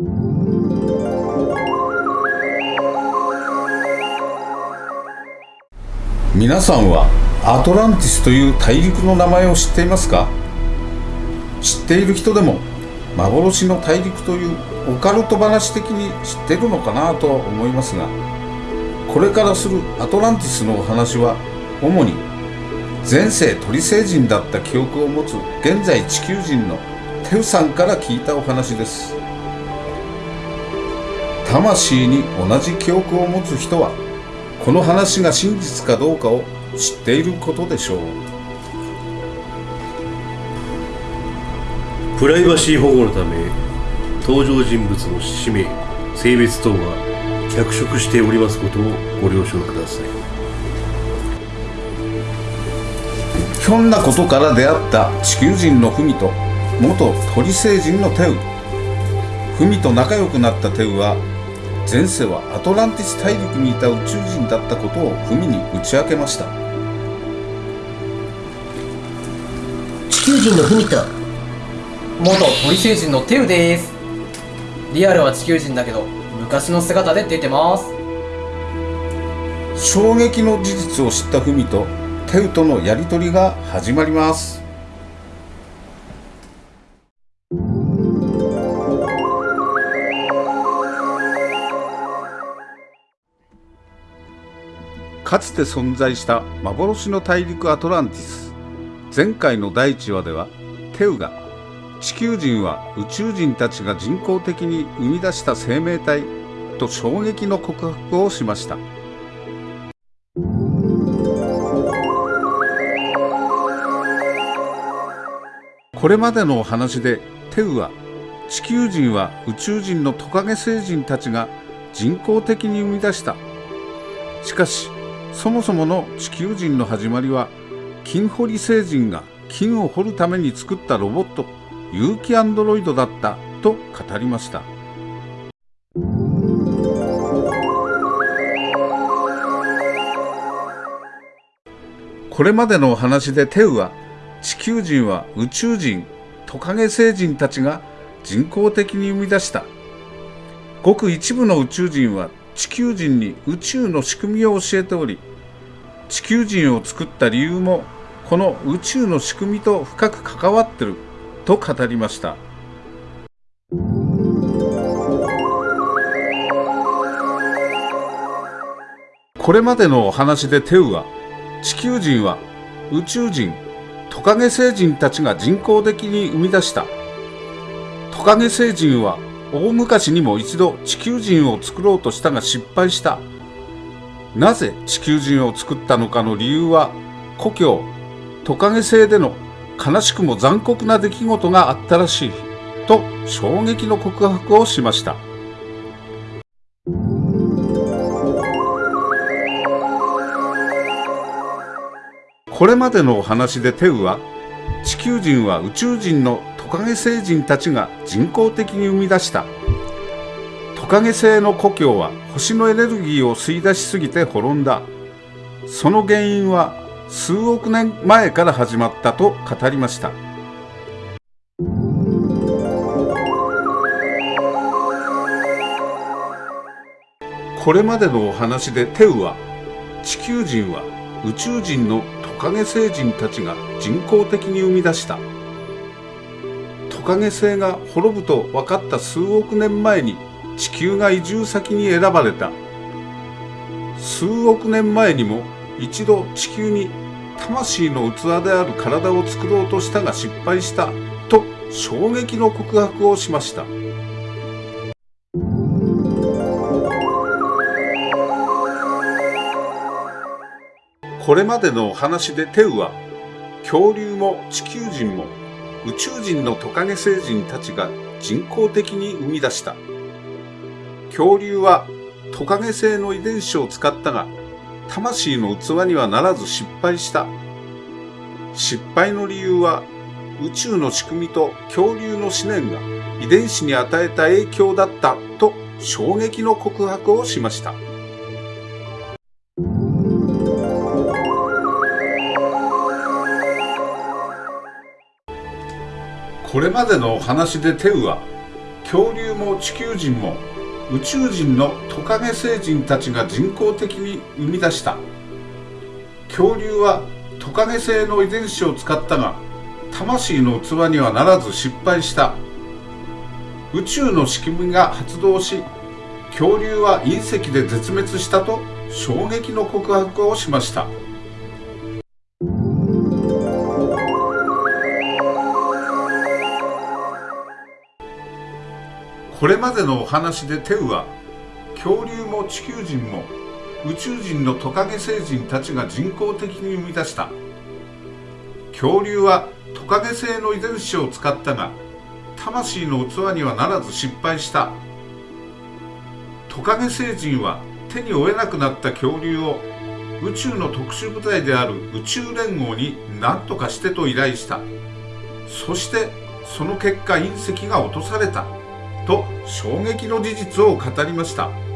皆さんはアトランティスという大陸の名前を知っていますか？知っている人でも幻の大陸というオカルト話的に知ってるのかなとは思いますがこれからするアトランティスのお話は主に前世鳥星人だった記憶を持つ現在地球人のテウさんから聞いたお話です。魂に同じ記憶を持つ人はこの話が真実かどうかを知っていることでしょう。プライバシー保護のため登場人物の氏名性別等は脚色しておりますことをご了承ください。ひょんなことから出会った地球人のフミと元鳥星人のテウ。フミと仲良くなったテウは前世はアトランティス大陸にいた宇宙人だったことをフミに打ち明けました。地球人のフミと元鳥星人のテウです。リアルは地球人だけど昔の姿で出てます。衝撃の事実を知ったフミとテウとのやり取りが始まりますかつて存在した幻の大陸アトランティス。前回の第1話ではテウが地球人は宇宙人たちが人工的に生み出した生命体と衝撃の告白をしました。これまでのお話でテウは地球人は宇宙人のトカゲ星人たちが人工的に生み出した。しかしそもそもの地球人の始まりは金掘り星人が金を掘るために作ったロボット有機アンドロイドだったと語りました。これまでのお話でテウは地球人は宇宙人トカゲ星人たちが人工的に生み出した。ごく一部の宇宙人は地球人に宇宙の仕組みを教えており地球人を作った理由もこの宇宙の仕組みと深く関わってると語りました。これまでのお話でテウは地球人は宇宙人トカゲ星人たちが人工的に生み出した。トカゲ星人は大昔にも一度地球人を作ろうとしたが失敗した。なぜ地球人を作ったのかの理由は故郷トカゲ星での悲しくも残酷な出来事があったらしいと衝撃の告白をしました。これまでのお話でテウは地球人は宇宙人のトカゲ星人たちが人工的に生み出したトカゲ星の故郷は星のエネルギーを吸い出しすぎて滅んだ。その原因は数億年前から始まったと語りました。これまでのお話でテウは地球人は宇宙人のトカゲ星人たちが人工的に生み出した。トカゲ星が滅ぶと分かった数億年前に地球が移住先に選ばれた。数億年前にも一度地球に魂の器である体を作ろうとしたが失敗したと衝撃の告白をしました。これまでのお話でテウは恐竜も地球人も宇宙人のトカゲ星人たちが人工的に生み出した。恐竜はトカゲ星の遺伝子を使ったが魂の器にはならず失敗した。失敗の理由は宇宙の仕組みと恐竜の思念が遺伝子に与えた影響だったと衝撃の告白をしました。これまでのお話でテウは恐竜も地球人も宇宙人のトカゲ星人たちが人工的に生み出した。恐竜はトカゲ星の遺伝子を使ったが魂の器にはならず失敗した。宇宙の仕組みが発動し恐竜は隕石で絶滅したと衝撃の告白をしました。これまでのお話でテウは恐竜も地球人も宇宙人のトカゲ星人たちが人工的に生み出した。恐竜はトカゲ星の遺伝子を使ったが魂の器にはならず失敗した。トカゲ星人は手に負えなくなった恐竜を宇宙の特殊部隊である宇宙連合に何とかしてと依頼した。そしてその結果隕石が落とされた。と衝撃の事実を語りました。